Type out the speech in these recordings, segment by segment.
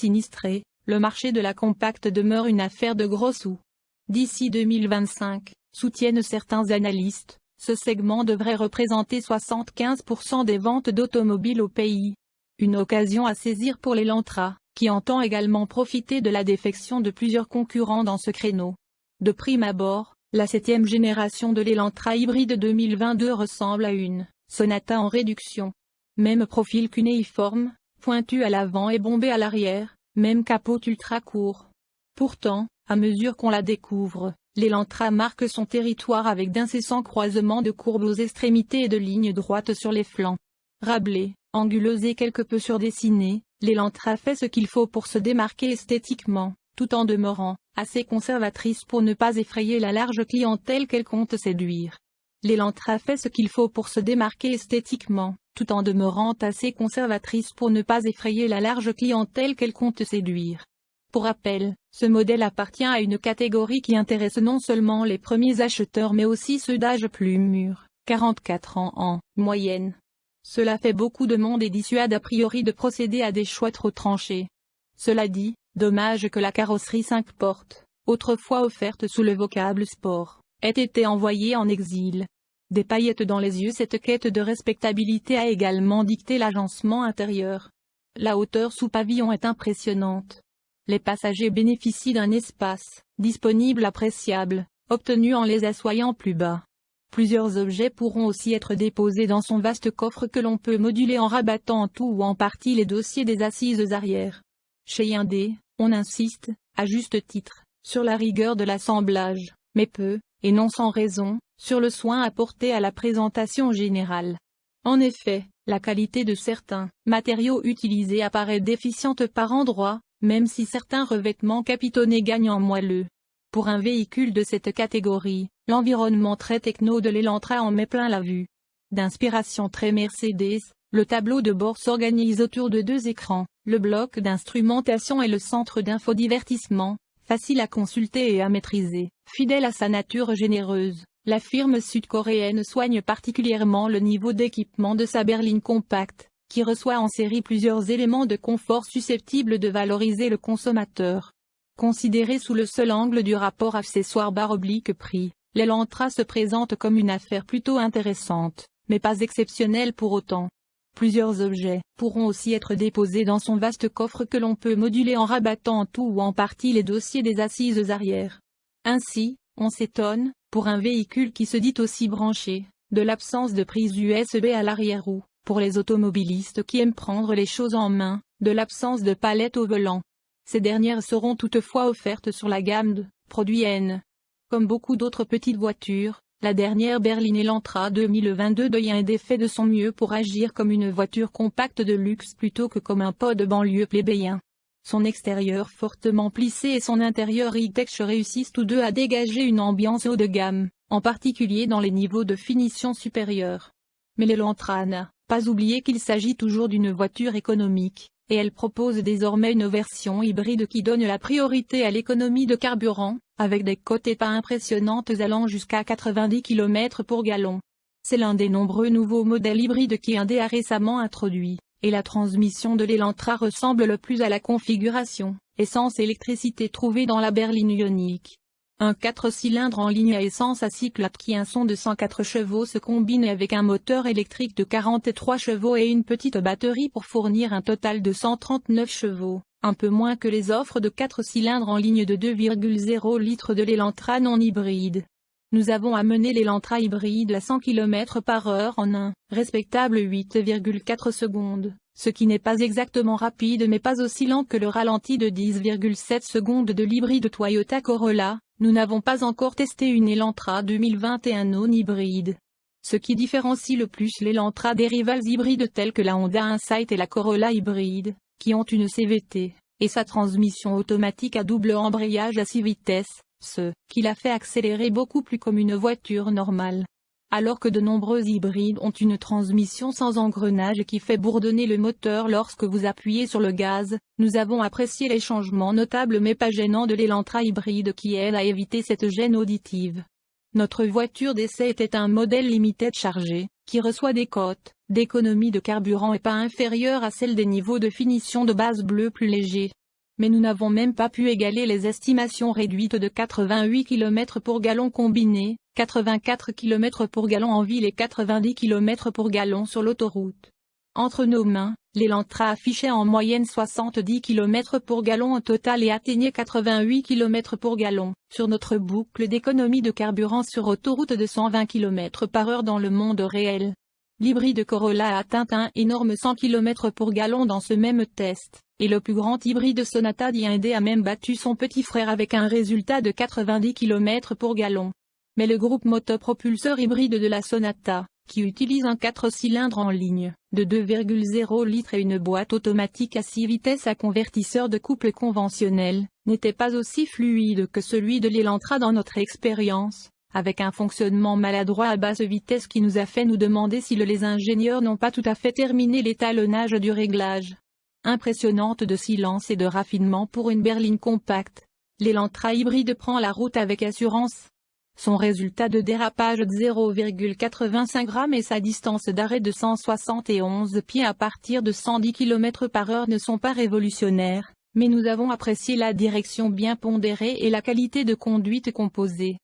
sinistrés, le marché de la compacte demeure une affaire de gros sous. D'ici 2025, soutiennent certains analystes, ce segment devrait représenter 75% des ventes d'automobiles au pays. Une occasion à saisir pour l'Elantra, qui entend également profiter de la défection de plusieurs concurrents dans ce créneau. De prime abord, la septième génération de l'Elantra hybride 2022 ressemble à une Sonata en réduction. Même profil cunéiforme, pointu à l'avant et bombé à l'arrière, même capot ultra court. Pourtant, à mesure qu'on la découvre, l'Elantra marque son territoire avec d'incessants croisements de courbes aux extrémités et de lignes droites sur les flancs. Rablée, anguleuse et quelque peu surdessinée, l'Elantra fait ce qu'il faut pour se démarquer esthétiquement tout en demeurant assez conservatrice pour ne pas effrayer la large clientèle qu'elle compte séduire. L'Elantra fait ce qu'il faut pour se démarquer esthétiquement, tout en demeurant assez conservatrice pour ne pas effrayer la large clientèle qu'elle compte séduire. Pour rappel, ce modèle appartient à une catégorie qui intéresse non seulement les premiers acheteurs mais aussi ceux d'âge plus mûr, 44 ans en moyenne. Cela fait beaucoup de monde et dissuade a priori de procéder à des choix trop tranchés. Cela dit, Dommage que la carrosserie 5 portes, autrefois offerte sous le vocable sport, ait été envoyée en exil. Des paillettes dans les yeux Cette quête de respectabilité a également dicté l'agencement intérieur. La hauteur sous pavillon est impressionnante. Les passagers bénéficient d'un espace, disponible appréciable, obtenu en les assoyant plus bas. Plusieurs objets pourront aussi être déposés dans son vaste coffre que l'on peut moduler en rabattant en tout ou en partie les dossiers des assises arrière. Chez Hyundai, on insiste, à juste titre, sur la rigueur de l'assemblage, mais peu, et non sans raison, sur le soin apporté à la présentation générale. En effet, la qualité de certains matériaux utilisés apparaît déficiente par endroits, même si certains revêtements capitonnés gagnent en moelleux. Pour un véhicule de cette catégorie, l'environnement très techno de l'Elantra en met plein la vue. D'inspiration très Mercedes, le tableau de bord s'organise autour de deux écrans, le bloc d'instrumentation et le centre d'infodivertissement, facile à consulter et à maîtriser. Fidèle à sa nature généreuse, la firme sud-coréenne soigne particulièrement le niveau d'équipement de sa berline compacte, qui reçoit en série plusieurs éléments de confort susceptibles de valoriser le consommateur. Considéré sous le seul angle du rapport accessoire-barre-oblique-prix, l'Elantra se présente comme une affaire plutôt intéressante, mais pas exceptionnelle pour autant. Plusieurs objets pourront aussi être déposés dans son vaste coffre que l'on peut moduler en rabattant en tout ou en partie les dossiers des assises arrière. Ainsi, on s'étonne, pour un véhicule qui se dit aussi branché, de l'absence de prise USB à l'arrière-roue, pour les automobilistes qui aiment prendre les choses en main, de l'absence de palette au volant. Ces dernières seront toutefois offertes sur la gamme de produits N. Comme beaucoup d'autres petites voitures, la dernière berline Elantra 2022 de Hyundai fait de son mieux pour agir comme une voiture compacte de luxe plutôt que comme un pot de banlieue plébéien. Son extérieur fortement plissé et son intérieur e-tech réussissent tous deux à dégager une ambiance haut de gamme, en particulier dans les niveaux de finition supérieurs. Mais l'Elantra n'a pas oublié qu'il s'agit toujours d'une voiture économique, et elle propose désormais une version hybride qui donne la priorité à l'économie de carburant, avec des cotes pas impressionnantes allant jusqu'à 90 km pour gallon. C'est l'un des nombreux nouveaux modèles hybrides qui a récemment introduit, et la transmission de l'Elantra ressemble le plus à la configuration, essence-électricité trouvée dans la berline ionique. Un 4 cylindres en ligne à essence à cycle qui un son de 104 chevaux se combine avec un moteur électrique de 43 chevaux et une petite batterie pour fournir un total de 139 chevaux, un peu moins que les offres de 4 cylindres en ligne de 2,0 litres de l'Elantra non hybride. Nous avons amené l'Elantra hybride à 100 km par heure en un respectable 8,4 secondes, ce qui n'est pas exactement rapide mais pas aussi lent que le ralenti de 10,7 secondes de l'hybride Toyota Corolla, nous n'avons pas encore testé une Elantra 2021 non hybride. Ce qui différencie le plus l'Elantra des rivales hybrides tels que la Honda Insight et la Corolla hybride, qui ont une CVT, et sa transmission automatique à double embrayage à 6 vitesses, ce qui la fait accélérer beaucoup plus comme une voiture normale alors que de nombreux hybrides ont une transmission sans engrenage qui fait bourdonner le moteur lorsque vous appuyez sur le gaz, nous avons apprécié les changements notables mais pas gênants de l'Elantra hybride qui aide à éviter cette gêne auditive. Notre voiture d'essai était un modèle limité chargé, qui reçoit des cotes d'économie de carburant et pas inférieures à celles des niveaux de finition de base bleue plus légers. Mais nous n'avons même pas pu égaler les estimations réduites de 88 km pour gallon combiné, 84 km pour gallon en ville et 90 km pour gallon sur l'autoroute. Entre nos mains, l'Elantra affichait en moyenne 70 km pour gallon au total et atteignait 88 km pour gallon, sur notre boucle d'économie de carburant sur autoroute de 120 km par heure dans le monde réel. L'hybride Corolla a atteint un énorme 100 km pour gallon dans ce même test, et le plus grand hybride Sonata d'Hyundai a même battu son petit frère avec un résultat de 90 km pour gallon. Mais le groupe motopropulseur hybride de la Sonata, qui utilise un 4 cylindres en ligne, de 2,0 litres et une boîte automatique à 6 vitesses à convertisseur de couple conventionnel, n'était pas aussi fluide que celui de l'Elantra dans notre expérience, avec un fonctionnement maladroit à basse vitesse qui nous a fait nous demander si les ingénieurs n'ont pas tout à fait terminé l'étalonnage du réglage. Impressionnante de silence et de raffinement pour une berline compacte, l'Elantra hybride prend la route avec assurance. Son résultat de dérapage de 0,85 g et sa distance d'arrêt de 171 pieds à partir de 110 km par heure ne sont pas révolutionnaires, mais nous avons apprécié la direction bien pondérée et la qualité de conduite composée.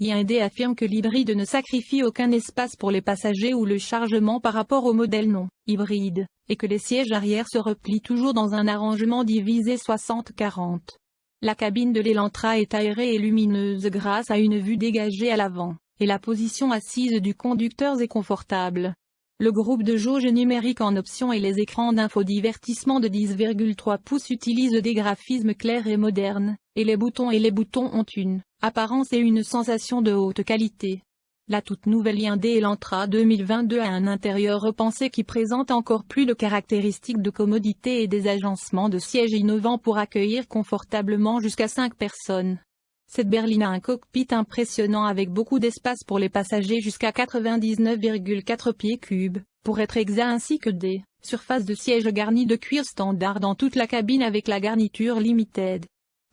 Hyundai affirme que l'hybride ne sacrifie aucun espace pour les passagers ou le chargement par rapport au modèle non hybride, et que les sièges arrière se replient toujours dans un arrangement divisé 60-40. La cabine de l'Elantra est aérée et lumineuse grâce à une vue dégagée à l'avant, et la position assise du conducteur est confortable. Le groupe de jauge numérique en option et les écrans d'infodivertissement de 10,3 pouces utilisent des graphismes clairs et modernes, et les boutons et les boutons ont une apparence et une sensation de haute qualité. La toute nouvelle Hyundai Elantra 2022 a un intérieur repensé qui présente encore plus de caractéristiques de commodité et des agencements de sièges innovants pour accueillir confortablement jusqu'à 5 personnes. Cette berline a un cockpit impressionnant avec beaucoup d'espace pour les passagers jusqu'à 99,4 pieds cubes, pour être exact ainsi que des surfaces de sièges garnies de cuir standard dans toute la cabine avec la garniture limited.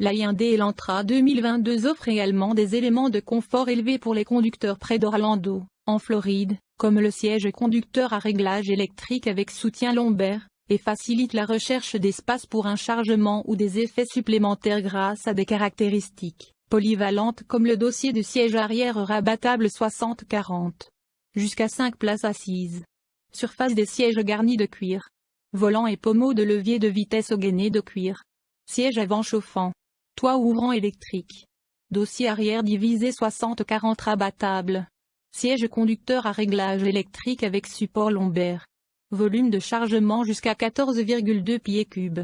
La Hyundai Elantra 2022 offre également des éléments de confort élevés pour les conducteurs près d'Orlando, en Floride, comme le siège conducteur à réglage électrique avec soutien lombaire, et facilite la recherche d'espace pour un chargement ou des effets supplémentaires grâce à des caractéristiques polyvalente comme le dossier de siège arrière rabattable 60-40. Jusqu'à 5 places assises. Surface des sièges garnis de cuir. Volant et pommeau de levier de vitesse au gainé de cuir. Siège avant chauffant. Toit ouvrant électrique. Dossier arrière divisé 60-40 rabattable. Siège conducteur à réglage électrique avec support lombaire. Volume de chargement jusqu'à 14,2 pieds cubes.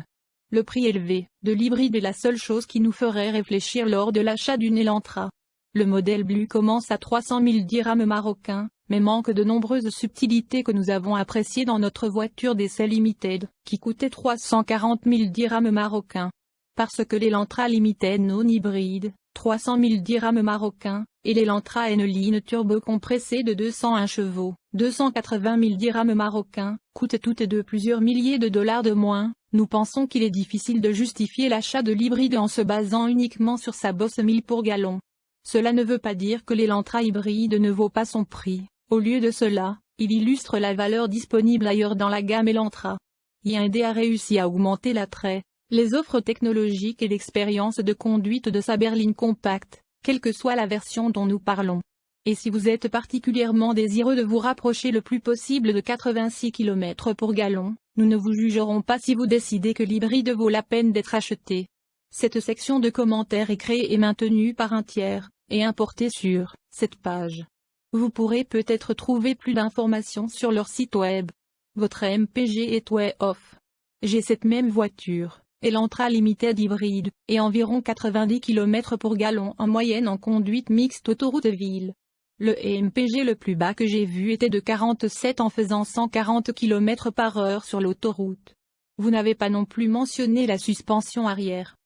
Le prix élevé de l'hybride est la seule chose qui nous ferait réfléchir lors de l'achat d'une Elantra. Le modèle Blue commence à 300 000 dirhams marocains, mais manque de nombreuses subtilités que nous avons appréciées dans notre voiture d'essai Limited, qui coûtait 340 000 dirhams marocains. Parce que l'Elantra Limited non hybride, 300 000 dirhams marocains, et l'Elantra N-Line turbo compressé de 201 chevaux, 280 000 dirhams marocains, coûtent toutes deux plusieurs milliers de dollars de moins, nous pensons qu'il est difficile de justifier l'achat de l'hybride en se basant uniquement sur sa bosse 1000 pour gallon. Cela ne veut pas dire que l'Elantra hybride ne vaut pas son prix, au lieu de cela, il illustre la valeur disponible ailleurs dans la gamme Elantra. Hyundai a réussi à augmenter l'attrait, les offres technologiques et l'expérience de conduite de sa berline compacte, quelle que soit la version dont nous parlons. Et si vous êtes particulièrement désireux de vous rapprocher le plus possible de 86 km pour gallon, nous ne vous jugerons pas si vous décidez que l'hybride vaut la peine d'être acheté. Cette section de commentaires est créée et maintenue par un tiers, et importée sur cette page. Vous pourrez peut-être trouver plus d'informations sur leur site web. Votre MPG est way off. J'ai cette même voiture, Elantra Limited hybride, et environ 90 km pour gallon en moyenne en conduite mixte autoroute ville. Le MPG le plus bas que j'ai vu était de 47 en faisant 140 km par heure sur l'autoroute. Vous n'avez pas non plus mentionné la suspension arrière.